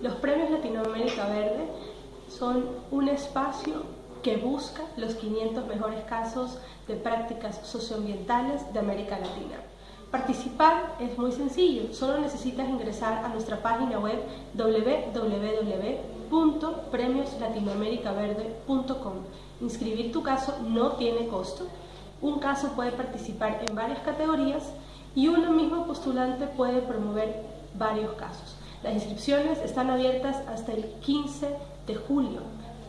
Los premios Latinoamérica Verde son un espacio que busca los 500 mejores casos de prácticas socioambientales de América Latina. Participar es muy sencillo, solo necesitas ingresar a nuestra página web www.premioslatinoamericaverde.com. Inscribir tu caso no tiene costo, un caso puede participar en varias categorías y uno mismo postulante puede promover varios casos. Las inscripciones están abiertas hasta el 15 de julio.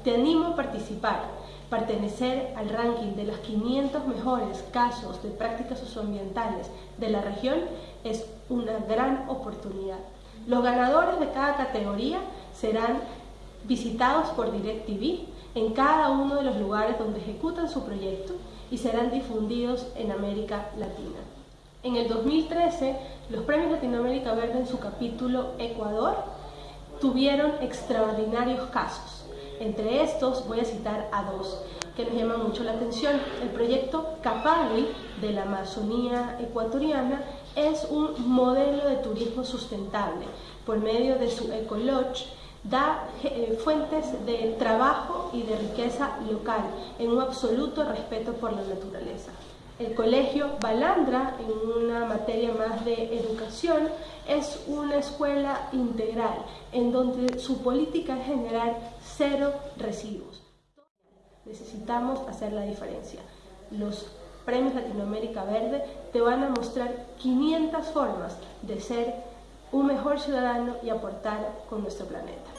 Te animo a participar, pertenecer al ranking de los 500 mejores casos de prácticas socioambientales de la región es una gran oportunidad. Los ganadores de cada categoría serán visitados por DirecTV en cada uno de los lugares donde ejecutan su proyecto y serán difundidos en América Latina. En el 2013, los Premios Latinoamérica Verde en su capítulo Ecuador tuvieron extraordinarios casos. Entre estos voy a citar a dos que nos llaman mucho la atención. El proyecto Capagui de la Amazonía ecuatoriana es un modelo de turismo sustentable. Por medio de su Ecolodge da eh, fuentes de trabajo y de riqueza local en un absoluto respeto por la naturaleza. El colegio Balandra, en una materia más de educación, es una escuela integral en donde su política es generar cero residuos. Necesitamos hacer la diferencia. Los premios Latinoamérica Verde te van a mostrar 500 formas de ser un mejor ciudadano y aportar con nuestro planeta.